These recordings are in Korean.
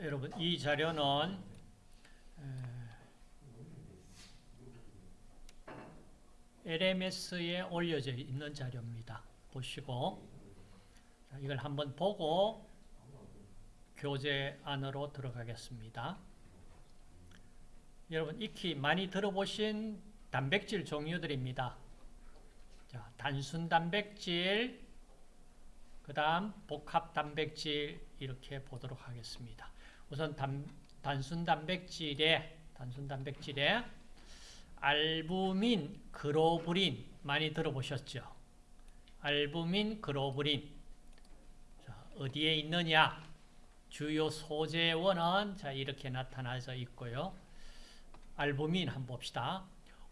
여러분 이 자료는 LMS에 올려져 있는 자료입니다. 보시고 자, 이걸 한번 보고 교재 안으로 들어가겠습니다. 여러분 익히 많이 들어보신 단백질 종류들입니다. 자, 단순 단백질, 그 다음 복합 단백질 이렇게 보도록 하겠습니다. 우선 단, 단순 단백질에 단순 단백질에 알부민, 글로불린 많이 들어보셨죠? 알부민, 글로불린 자, 어디에 있느냐? 주요 소재원은 자 이렇게 나타나져 있고요. 알부민 한번 봅시다.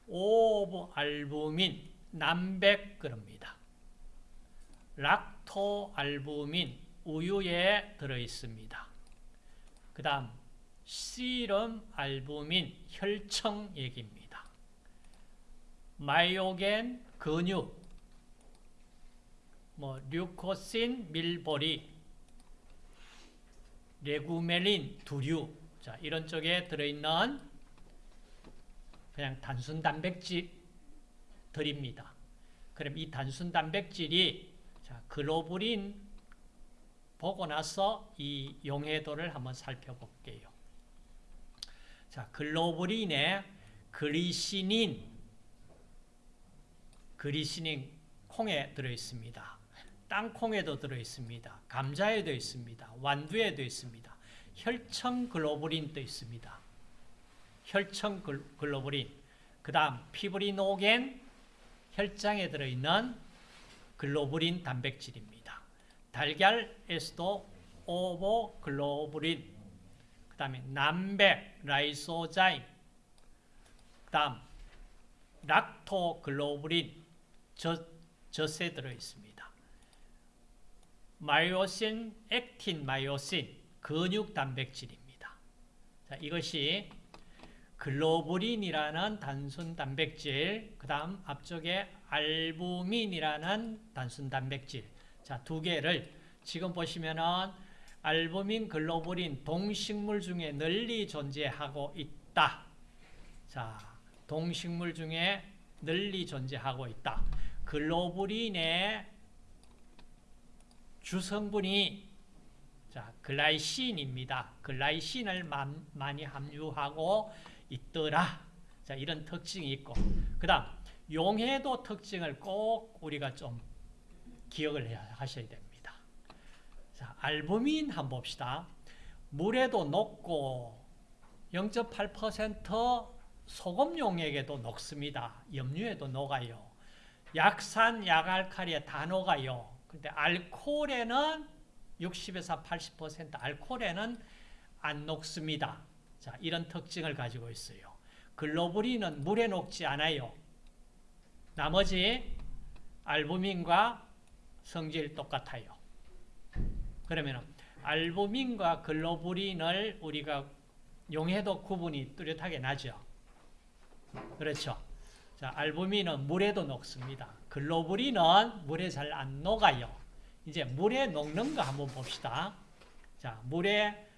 ovalbumin 난백 그럽니다. 락토 알부민 우유에 들어 있습니다. 그 다음 씨름 알부민 혈청 얘기입니다. 마이오겐 근육 뭐 류코신 밀보리 레구멜린 두류 자 이런 쪽에 들어있는 그냥 단순 단백질들입니다. 그럼 이 단순 단백질이 자 글로불린 보고 나서 이 용해도를 한번 살펴볼게요. 자 글로불린에 그리시닌 그리시닌 콩에 들어있습니다. 땅콩에도 들어있습니다. 감자에도 있습니다. 완두에도 있습니다. 혈청 글로불린도 있습니다. 혈청 글로불린, 그 다음 피브리노겐, 혈장에 들어있는 글로불린 단백질입니다. 달걀에서도 ovoglobulin, 그 다음에 난백, lysozyme, 그 다음 lactoglobulin, 젖, 젖에 들어있습니다. myosin, 액틴 myosin, 근육 단백질입니다. 자, 이것이 글로불린이라는 단순 단백질, 그 다음 앞쪽에 알부민이라는 단순 단백질. 자, 두 개를 지금 보시면은 알부민, 글로불린 동식물 중에 널리 존재하고 있다. 자, 동식물 중에 널리 존재하고 있다. 글로불린의 주성분이 자, 글라이신입니다. 글라이신을 많이 함유하고 있더라. 자, 이런 특징이 있고. 그 다음, 용해도 특징을 꼭 우리가 좀 기억을 하셔야 됩니다. 자, 알부민 한번 봅시다. 물에도 녹고 0.8% 소금 용액에도 녹습니다. 염류에도 녹아요. 약산, 약알칼리에 다 녹아요. 근데 알코올에는 60에서 80% 알코올에는 안 녹습니다. 자, 이런 특징을 가지고 있어요. 글로불린은 물에 녹지 않아요. 나머지 알부민과 성질 똑같아요. 그러면 알부민과 글로불린을 우리가 용해도 구분이 뚜렷하게 나죠. 그렇죠. 자, 알부민은 물에도 녹습니다. 글로불린은 물에 잘 안 녹아요. 이제 물에 녹는 거 한번 봅시다. 자, 물에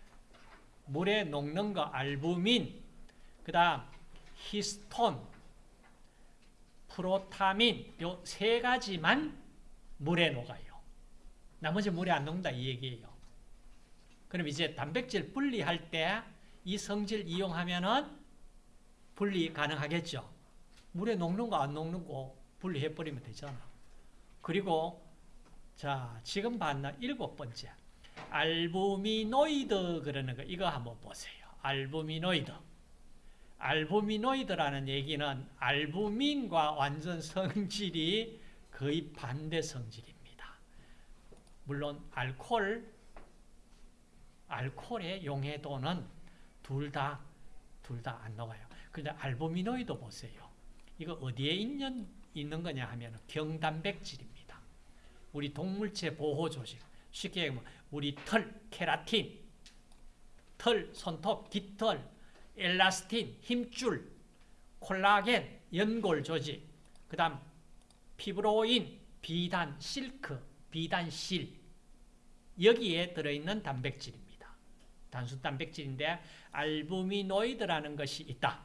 물에 녹는 거 알부민, 그 다음 히스톤, 프로타민 요 세 가지만 물에 녹아요. 나머지 물에 안 녹는다 이 얘기예요. 그럼 이제 단백질 분리할 때 이 성질 이용하면은 분리 가능하겠죠. 물에 녹는 거 안 녹는 거 분리해버리면 되잖아. 그리고 자 지금 봤나 일곱 번째 알부미노이드 그러는 거 이거 한번 보세요. 알부미노이드 알부미노이드라는 얘기는 알부민과 완전 성질이 거의 반대 성질입니다. 물론 알코올 알코올의 용해도는 둘 다 둘 다안 녹아요. 근데 알부미노이드 보세요. 이거 어디에 있는 있는 거냐 하면 경단백질입니다. 우리 동물체 보호 조직. 쉽게 얘기하면 우리 털, 케라틴, 털, 손톱, 깃털, 엘라스틴, 힘줄, 콜라겐, 연골 조직, 그 다음 피브로인, 비단, 실크, 비단실 여기에 들어있는 단백질입니다. 단순 단백질인데 알부미노이드라는 것이 있다.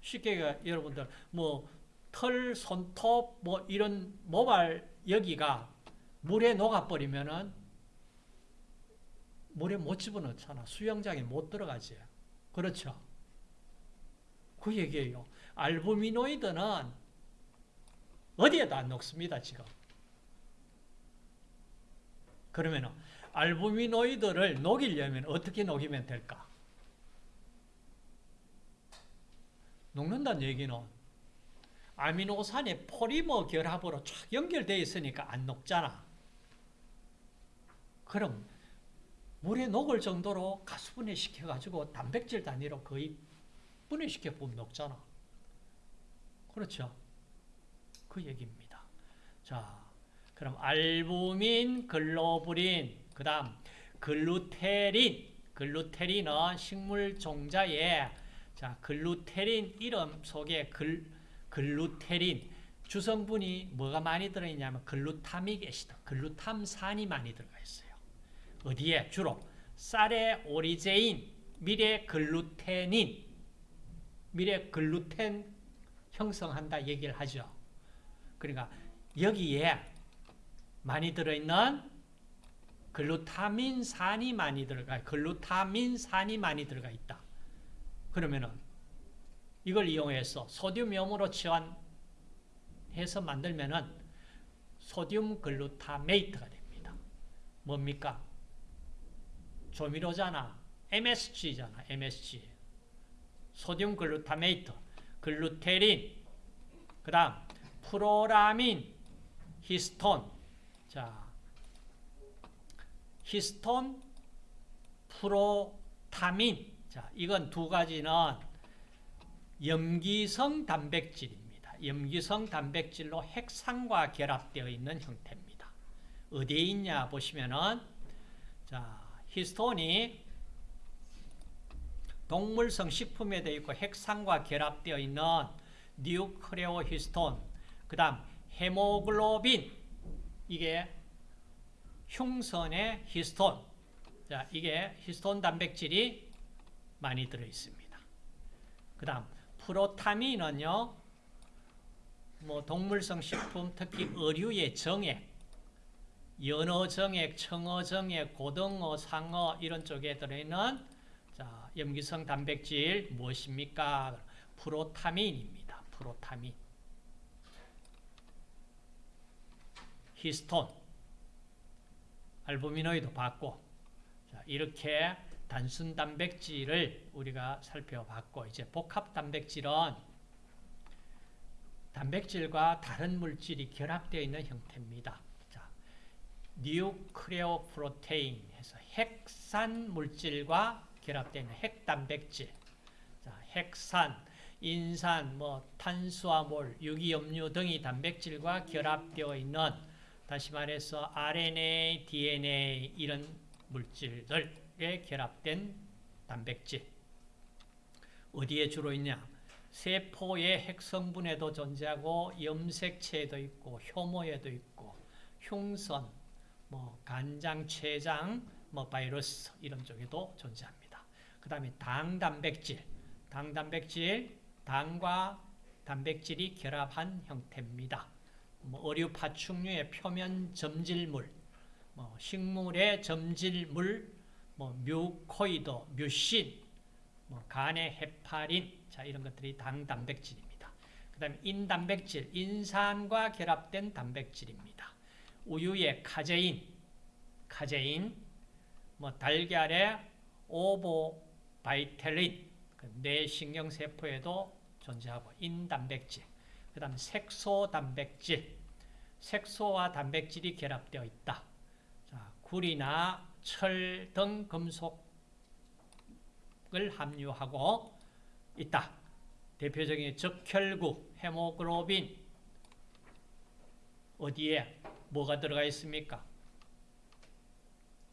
쉽게 여러분들 뭐 털, 손톱 뭐 이런 모발 여기가 물에 녹아버리면은 물에 못 집어넣잖아. 수영장에 못 들어가지. 그렇죠? 그 얘기예요. 알부미노이드는 어디에도 안 녹습니다, 지금. 그러면 알부미노이드를 녹이려면 어떻게 녹이면 될까? 녹는다는 얘기는 아미노산의 포리머 결합으로 쫙 연결되어 있으니까 안 녹잖아. 그럼 물에 녹을 정도로 가수분해 시켜가지고 단백질 단위로 거의 분해시켜 보면 녹잖아. 그렇죠? 그 얘기입니다. 자, 그럼 알부민, 글로불린, 그 다음 글루텔린, 글루텔린은 식물 종자에 자, 글루텔린 이름 속에 글, 글루테린 주성분이 뭐가 많이 들어있냐면 glutamic acid, 글루탐산이 많이 들어가 있어요. 어디에? 주로 쌀의 오리제닌, 밀의 글루테닌, 미래 글루텐 형성한다 얘기를 하죠. 그러니까 여기에 많이 들어있는 글루타민산이 많이 들어가, 글루타민산이 많이 들어가 있다. 그러면은 이걸 이용해서 소듐염으로 치환해서 만들면은 소듐 글루타메이트가 됩니다. 뭡니까? 조미료잖아. MSG잖아. MSG. sodium glutamate, 글루텔린, 그 다음 프롤라민, 히스톤. 자, 히스톤, 프로타민. 자, 이건 두 가지는 염기성 단백질입니다. 염기성 단백질로 핵산과 결합되어 있는 형태입니다. 어디에 있냐 보시면은 자, 히스톤이 동물성 식품에 되어 있고 핵산과 결합되어 있는 nucleohistone 그 다음 헤모글로빈 이게 흉선의 히스톤 자 이게 히스톤 단백질이 많이 들어 있습니다. 그 다음 프로타민은요 뭐 동물성 식품 특히 어류의 정액 연어 정액, 청어 정액, 고등어, 상어 이런 쪽에 들어있는 자, 염기성 단백질 무엇입니까? 프로타민입니다. 프로타민. 히스톤, 알부미노이드 봤고 자, 이렇게 단순 단백질을 우리가 살펴봤고 이제 복합 단백질은 단백질과 다른 물질이 결합되어 있는 형태입니다. 자, 뉴크레오 프로테인 해서 핵산 물질과 결합되는 핵단백질. 자, 핵산, 인산, 뭐 탄수화물, 유기염류 등이 단백질과 결합되어 있는 다시 말해서 RNA, DNA 이런 물질들에 결합된 단백질. 어디에 주로 있냐? 세포의 핵성분에도 존재하고 염색체에도 있고 효모에도 있고 흉선, 뭐 간장, 췌장, 뭐 바이러스 이런 쪽에도 존재합니다. 그 다음에 당 단백질, 당 단백질, 당과 단백질이 결합한 형태입니다. 뭐 어류 파충류의 표면 점질물, 뭐 식물의 점질물, 뭐 mucoid, 뮤신, 뭐 간의 헤파린, 자 이런 것들이 당 단백질입니다. 그 다음에 인 단백질, 인산과 결합된 단백질입니다. 우유의 카제인, 카제인, 뭐 달걀의 ovovitellin, 그 뇌신경세포에도 존재하고 인단백질, 그 다음 색소 단백질, 색소와 단백질이 결합되어 있다. 자, 구리나 철 등 금속을 함유하고 있다. 대표적인 적혈구, 헤모글로빈 어디에 뭐가 들어가 있습니까?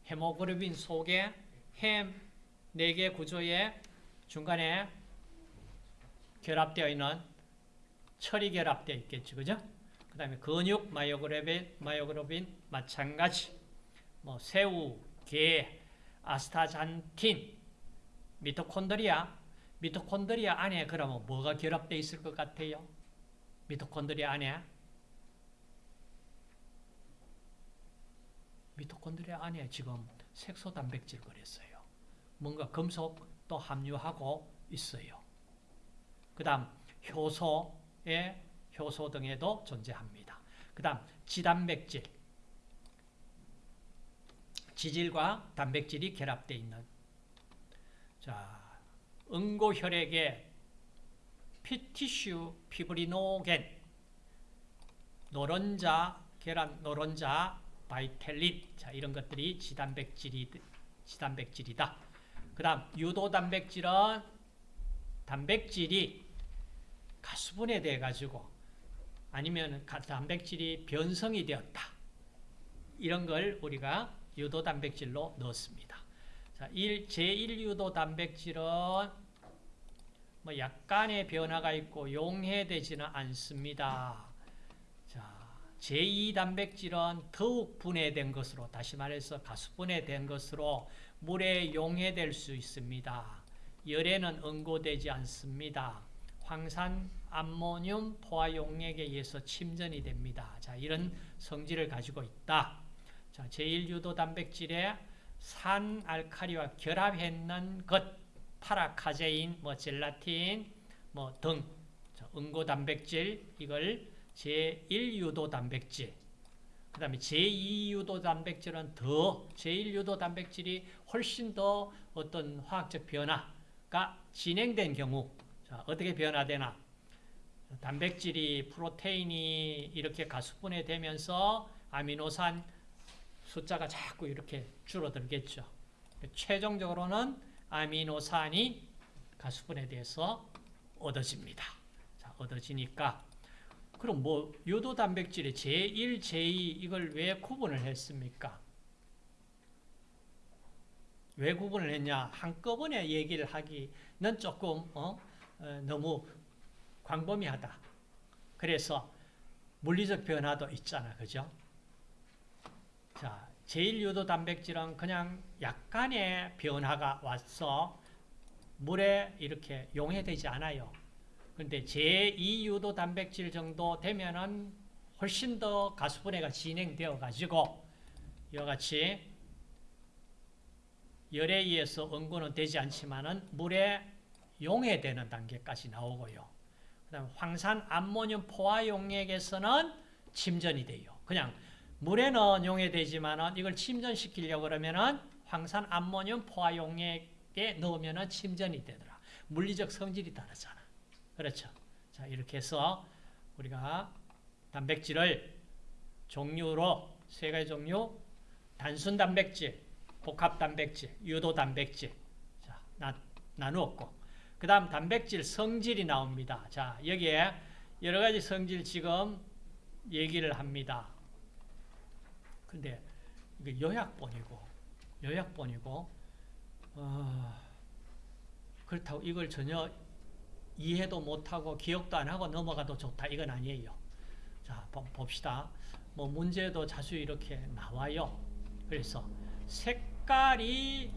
헤모글로빈 속에 햄 4개 구조에 중간에 결합되어 있는 철이 결합되어 있겠죠. 그죠? 그 다음에 근육 myoglobin, myoglobin 마찬가지. 뭐 새우, 게, astaxanthin 미토콘드리아. 미토콘드리아 안에 그러면 뭐가 결합되어 있을 것 같아요? 미토콘드리아 안에 미토콘드리아 안에 지금 색소 단백질 그랬어요. 뭔가 금속도 함유하고 있어요. 그 다음 효소에 효소 등에도 존재합니다. 그 다음 지단백질 지질과 단백질이 결합되어 있는 자 응고혈액의 피티슈 피브리노겐 노른자 계란 노른자 바이텔린 자 이런 것들이 지단백질이 지단백질이다. 그다음 유도 단백질은 단백질이 가수분해돼 가지고 아니면 단백질이 변성이 되었다. 이런 걸 우리가 유도 단백질로 넣었습니다. 자, 제1유도 단백질은 뭐 약간의 변화가 있고 용해되지는 않습니다. 자, 제2 단백질은 더욱 분해된 것으로 다시 말해서 가수분해된 것으로 물에 용해될 수 있습니다. 열에는 응고되지 않습니다. 황산 암모늄 포화 용액에 의해서 침전이 됩니다. 자, 이런 성질을 가지고 있다. 자, 제1유도 단백질에 산 알칼리와 결합했는 것, 파라카제인, 뭐 젤라틴, 뭐 등, 응고 단백질 이걸 제1유도 단백질. 그 다음에 제2유도 단백질은 더, 제1유도 단백질이 훨씬 더 어떤 화학적 변화가 진행된 경우, 자, 어떻게 변화되나? 단백질이, 프로테인이 이렇게 가수분해 되면서 아미노산 숫자가 자꾸 이렇게 줄어들겠죠. 최종적으로는 아미노산이 가수분에 대해서 얻어집니다. 자, 얻어지니까 그럼 뭐 요도 단백질의 제1, 제2 이걸 왜 구분을 했습니까? 왜 구분을 했냐? 한꺼번에 얘기를 하기는 조금 어? 어, 너무 광범위하다. 그래서 물리적 변화도 있잖아. 그죠? 자, 제1유도 단백질은 그냥 약간의 변화가 와서 물에 이렇게 용해되지 않아요. 그런데 제2유도 단백질 정도 되면은 훨씬 더 가수분해가 진행되어 가지고 이와 같이 열에 의해서 응고는 되지 않지만은 물에 용해되는 단계까지 나오고요. 그다음 황산 암모늄 포화 용액에서는 침전이 돼요. 그냥 물에는 용해되지만 이걸 침전시키려고 그러면은 황산 암모늄 포화 용액에 넣으면 침전이 되더라. 물리적 성질이 다르잖아. 그렇죠. 자, 이렇게 해서 우리가 단백질을 종류로 세 가지 종류 단순 단백질, 복합 단백질, 유도 단백질 자, 나, 나누었고 그 다음 단백질 성질이 나옵니다. 자, 여기에 여러 가지 성질 지금 얘기를 합니다. 근데 이게 요약본이고 요약본이고 어, 그렇다고 이걸 전혀 이해도 못하고 기억도 안 하고 넘어가도 좋다 이건 아니에요. 자 봅시다. 뭐 문제도 자주 이렇게 나와요. 그래서 색깔이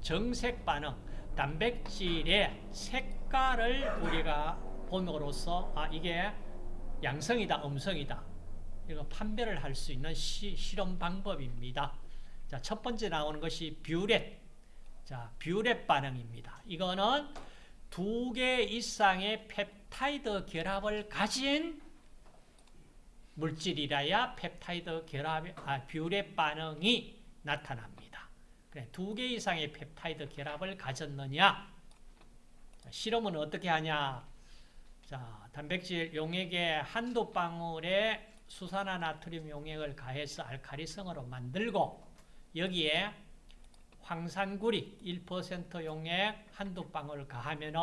정색 반응, 단백질의 색깔을 우리가 봄으로써 아 이게 양성이다, 음성이다. 이거 판별을 할 수 있는 시, 실험 방법입니다. 자, 첫 번째 나오는 것이 뷰렛. 자, 뷰렛 반응입니다. 이거는 두 개 이상의 펩타이드 결합을 가진 물질이라야 펩타이드 결합, 아, 뷰렛 반응이 나타납니다. 그래, 두 개 이상의 펩타이드 결합을 가졌느냐? 자, 실험은 어떻게 하냐? 자, 단백질 용액의 한두 방울에 수산화 나트륨 용액을 가해서 알카리성으로 만들고 여기에 황산구리 1% 용액 한두 방울 가하면은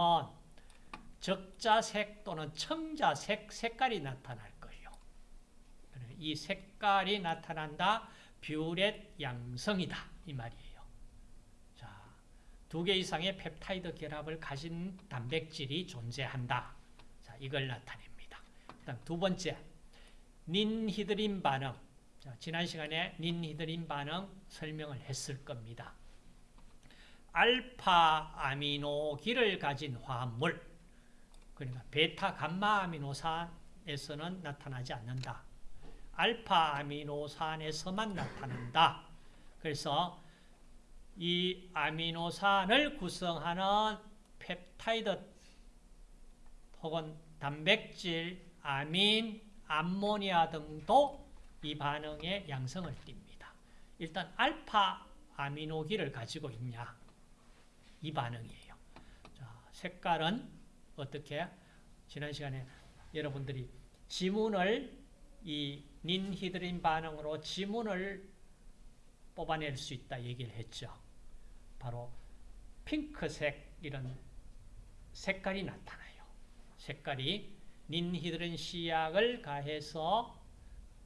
적자색 또는 청자색 색깔이 나타날 거예요. 이 색깔이 나타난다. 뷰렛 양성이다. 이 말이에요. 자, 두개 이상의 펩타이드 결합을 가진 단백질이 존재한다. 자, 이걸 나타냅니다. 그다음 두 번째, 닌히드린 반응. 자, 지난 시간에 닌히드린 반응 설명을 했을 겁니다. 알파 아미노기를 가진 화합물 그러니까 베타 감마 아미노산에서는 나타나지 않는다. 알파 아미노산에서만 나타난다. 그래서 이 아미노산을 구성하는 펩타이드 혹은 단백질, 아민, 암모니아 등도 이 반응에 양성을 띱니다. 일단 알파 아미노기를 가지고 있냐 이 반응이에요. 자, 색깔은 어떻게? 지난 시간에 여러분들이 지문을 이 닌히드린 반응으로 지문을 뽑아낼 수 있다 얘기를 했죠. 바로 핑크색 이런 색깔이 나타나요. 색깔이 닌히드린 시약을 가해서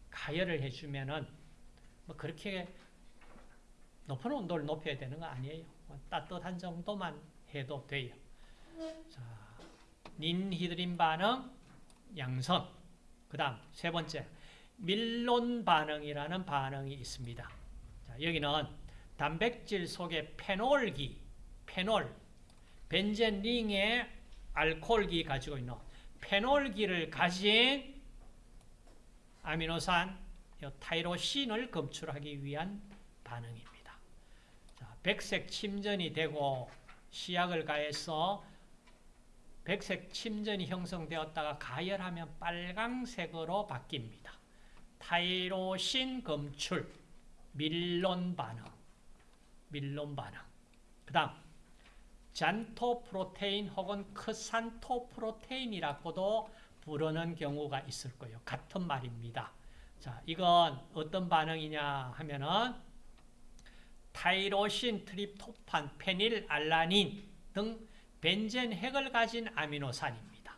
가열을 해주면은 뭐 그렇게 높은 온도를 높여야 되는 거 아니에요. 뭐 따뜻한 정도만 해도 돼요. 자, 닌히드린 반응 양성. 그 다음 세 번째 밀론 반응이라는 반응이 있습니다. 자, 여기는 단백질 속에 페놀기, 페놀, 벤젠 링의 알코올기 가지고 있는 페놀기를 가진 아미노산 타이로신을 검출하기 위한 반응입니다. 자, 백색 침전이 되고 시약을 가해서 백색 침전이 형성되었다가 가열하면 빨강색으로 바뀝니다. 타이로신 검출, 밀론 반응, 밀론 반응. 그 다음 잔토 프로테인 혹은 크산토 프로테인이라고도 부르는 경우가 있을 거예요. 같은 말입니다. 자, 이건 어떤 반응이냐 하면은 타이로신, 트립토판, 페닐, 알라닌 등 벤젠 핵을 가진 아미노산입니다.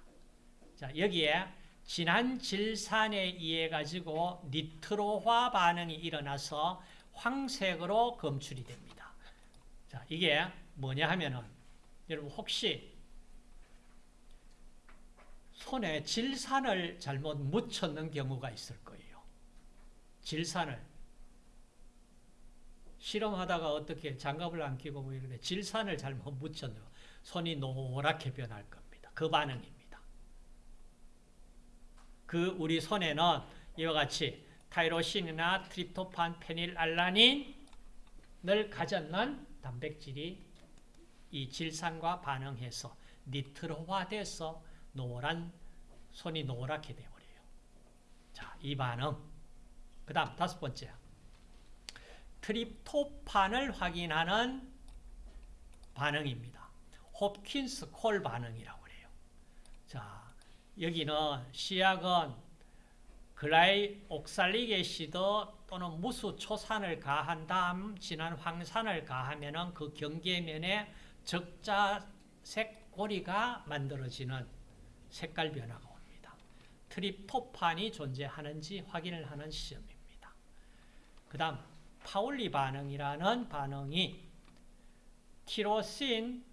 자, 여기에 진한 질산에 의해 가지고 니트로화 반응이 일어나서 황색으로 검출이 됩니다. 자, 이게 뭐냐 하면은 여러분 혹시 손에 질산을 잘못 묻혔는 경우가 있을 거예요. 질산을 실험하다가 어떻게 장갑을 안 끼고 뭐 이런데 질산을 잘못 묻혔는 손이 노랗게 변할 겁니다. 그 반응입니다. 그 우리 손에는 이와 같이 타이로신이나 트립토판, 페닐, 알라닌을 가졌는 단백질이 이 질산과 반응해서 니트로화돼서 노란 손이 노랗게 되어버려요. 자, 이 반응. 그 다음 다섯 번째. 트립토판을 확인하는 반응입니다. 홉킨스 콜 반응이라고 그래요. 자, 여기는 시약은 글라이 옥살릭 애시드 또는 무수 초산을 가한 다음 진한 황산을 가하면은 그 경계면에 적자색 고리가 만들어지는 색깔 변화가 옵니다. 트립토판이 존재하는지 확인을 하는 시험입니다. 그 다음 파울리 반응이라는 반응이 티로신,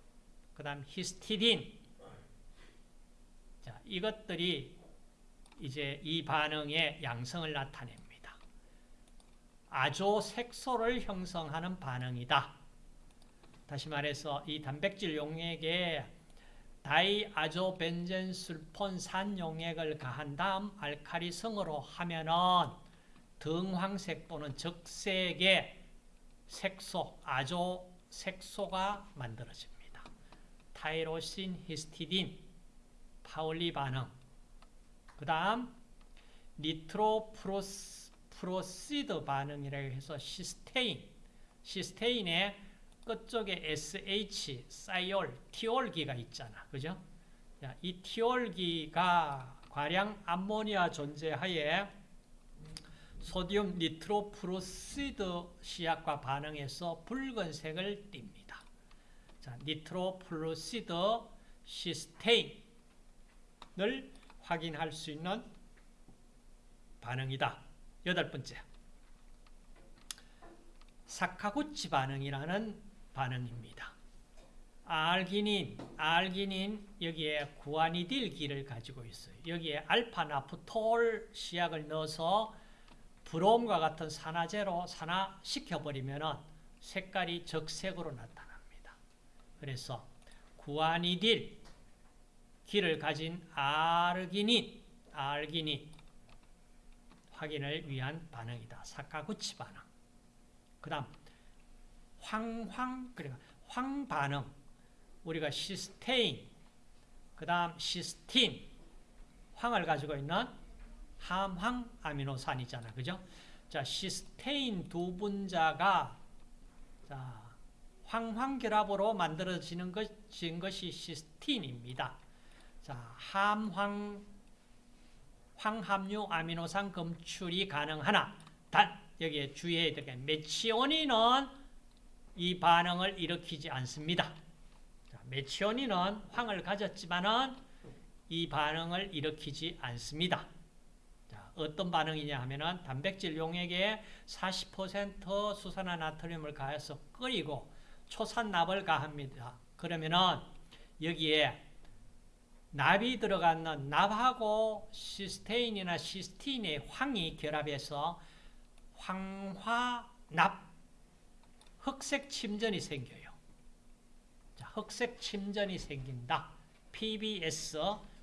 그 다음 히스티딘 자, 이것들이 이제 이 반응의 양성을 나타냅니다. 아조 색소를 형성하는 반응이다. 다시 말해서 이 단백질 용액에 다이아조벤젠술폰산 용액을 가한 다음 알카리성으로 하면은 등황색 또는 적색의 색소, 아조 색소가 만들어집니다. 타이로신, 히스티딘, 파울리 반응. 그 다음 니트로프로 시드 반응이라고 해서 시스테인, 시스테인의 끝쪽에 SH, thiol, 티올기가 있잖아. 그죠? 이 티올기가 과량 암모니아 존재하에 sodium nitroprusside 시약과 반응해서 붉은색을 띱니다. 자, nitroprusside 시스테인을 확인할 수 있는 반응이다. 여덟 번째. 사카구치 반응이라는 반응입니다. 알기닌, 알기닌 여기에 구아니딜기를 가지고 있어요. 여기에 알파나프톨 시약을 넣어서 브롬과 같은 산화제로 산화시켜버리면 색깔이 적색으로 나타납니다. 그래서 구아니딜 기를 가진 아르기닌, 아르기닌 확인을 위한 반응이다. 사카구치 반응. 그 다음 황황, 그러니까 황 반응. 우리가 시스테인, 그 다음 시스틴, 황을 가지고 있는 함황 아미노산이잖아. 그죠? 자, 시스테인 두 분자가 자, 황황 결합으로 만들어지는 것인 것이 시스틴입니다. 자, 함황 황함유 아미노산 검출이 가능하나 단 여기에 주의해야 될 게 메치오닌은 이 반응을 일으키지 않습니다. 자, 메치오닌은 황을 가졌지만은 이 반응을 일으키지 않습니다. 자, 어떤 반응이냐 하면은 단백질 용액에 40% 수산화 나트륨을 가해서 끓이고 초산납을 가합니다. 그러면은 여기에 납이 들어가는 납하고 시스테인이나 시스틴의 황이 결합해서 황화납 흑색 침전이 생겨요. 자, 흑색 침전이 생긴다. PBS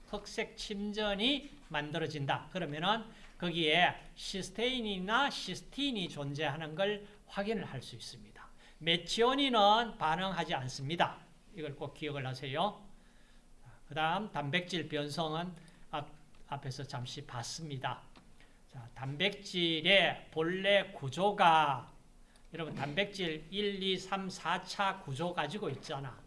흑색 침전이 만들어진다. 그러면은 거기에 시스테인이나 시스틴이 존재하는 걸 확인을 할 수 있습니다. 메치오닌은 반응하지 않습니다. 이걸 꼭 기억을 하세요. 그 다음 단백질 변성은 앞, 앞에서 잠시 봤습니다. 자, 단백질의 본래 구조가 여러분 단백질 1, 2, 3, 4차 구조 가지고 있잖아.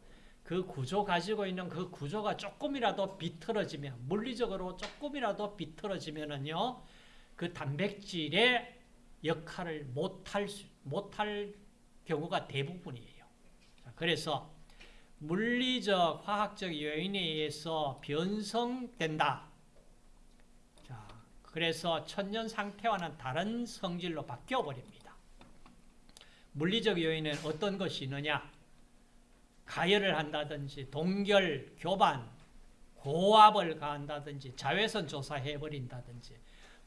그 구조 가지고 있는 그 구조가 조금이라도 비틀어지면 물리적으로 조금이라도 비틀어지면은요. 그 단백질의 역할을 못할 수, 못할 경우가 대부분이에요. 자, 그래서 물리적, 화학적 요인에 의해서 변성된다. 자, 그래서 천년 상태와는 다른 성질로 바뀌어 버립니다. 물리적 요인은 어떤 것이 있느냐? 가열을 한다든지 동결, 교반, 고압을 가한다든지 자외선 조사해 버린다든지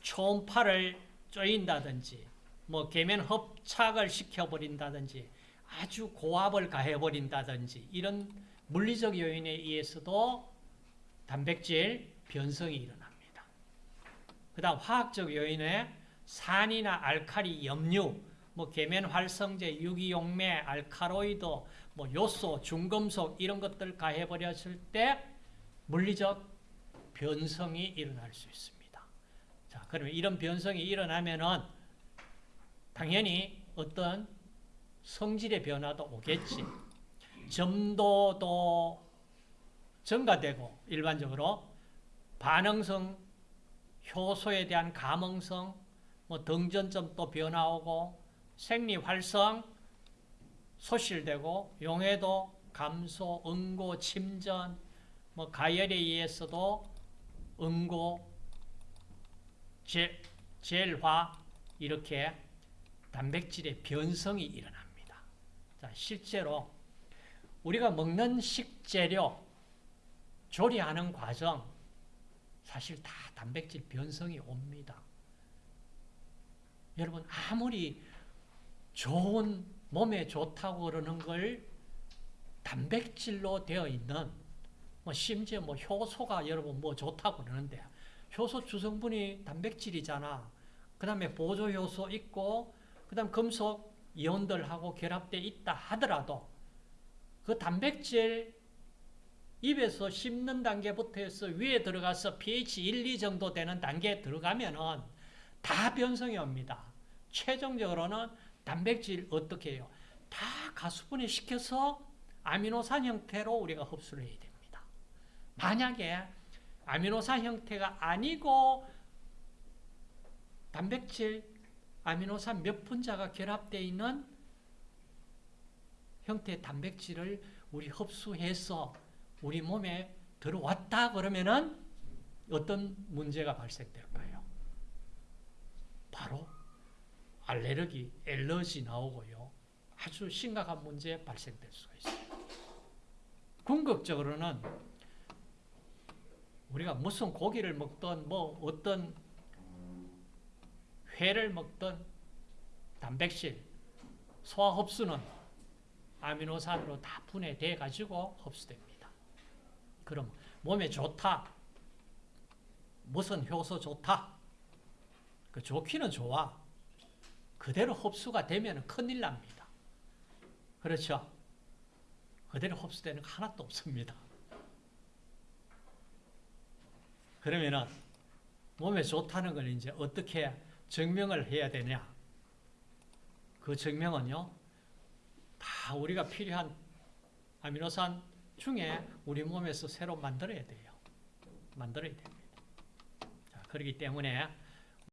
초음파를 쪼인다든지 뭐 계면 hợp착을 시켜 버린다든지 아주 고압을 가해 버린다든지 이런 물리적 요인에 의해서도 단백질 변성이 일어납니다. 그 다음 화학적 요인에 산이나 알칼리, 염류, 뭐 계면 활성제, 유기용매, 알카로이드, 뭐 요소, 중금속 이런 것들 가해 버렸을 때 물리적 변성이 일어날 수 있습니다. 자, 그러면 이런 변성이 일어나면은 당연히 어떤 성질의 변화도 오겠지. 점도도 증가되고 일반적으로 반응성, 효소에 대한 감응성, 뭐 등전점도 변화 오고 생리 활성 소실되고 용해도 감소, 응고, 침전, 뭐 가열에 의해서도 응고, 제, 젤화 이렇게 단백질의 변성이 일어납니다. 자, 실제로 우리가 먹는 식재료, 조리하는 과정 사실 다 단백질 변성이 옵니다. 여러분 아무리 좋은 몸에 좋다고 그러는 걸 단백질로 되어 있는 뭐 심지어 뭐 효소가 여러분 뭐 좋다고 그러는데 효소 주성분이 단백질이잖아. 그 다음에 보조 효소 있고 그 다음 금속 이온들하고 결합되어 있다 하더라도 그 단백질 입에서 씹는 단계부터 해서 위에 들어가서 pH 1, 2 정도 되는 단계에 들어가면은 다 변성이 옵니다. 최종적으로는 단백질 어떻게 해요? 다 가수분해 시켜서 아미노산 형태로 우리가 흡수를 해야 됩니다. 만약에 아미노산 형태가 아니고 단백질 아미노산 몇 분자가 결합되어 있는 형태의 단백질을 우리 흡수해서 우리 몸에 들어왔다 그러면은 어떤 문제가 발생될까요? 바로 알레르기, 엘러지 나오고요. 아주 심각한 문제 발생될 수가 있어요. 궁극적으로는 우리가 무슨 고기를 먹든 뭐 어떤 회를 먹든 단백질, 소화 흡수는 아미노산으로 다 분해돼 가지고 흡수됩니다. 그럼 몸에 좋다. 무슨 효소 좋다. 그 좋기는 좋아. 그대로 흡수가 되면 큰일 납니다. 그렇죠? 그대로 흡수되는 거 하나도 없습니다. 그러면은 몸에 좋다는 걸 이제 어떻게 증명을 해야 되냐? 그 증명은요, 다 우리가 필요한 아미노산 중에 우리 몸에서 새로 만들어야 돼요. 만들어야 됩니다. 자, 그렇기 때문에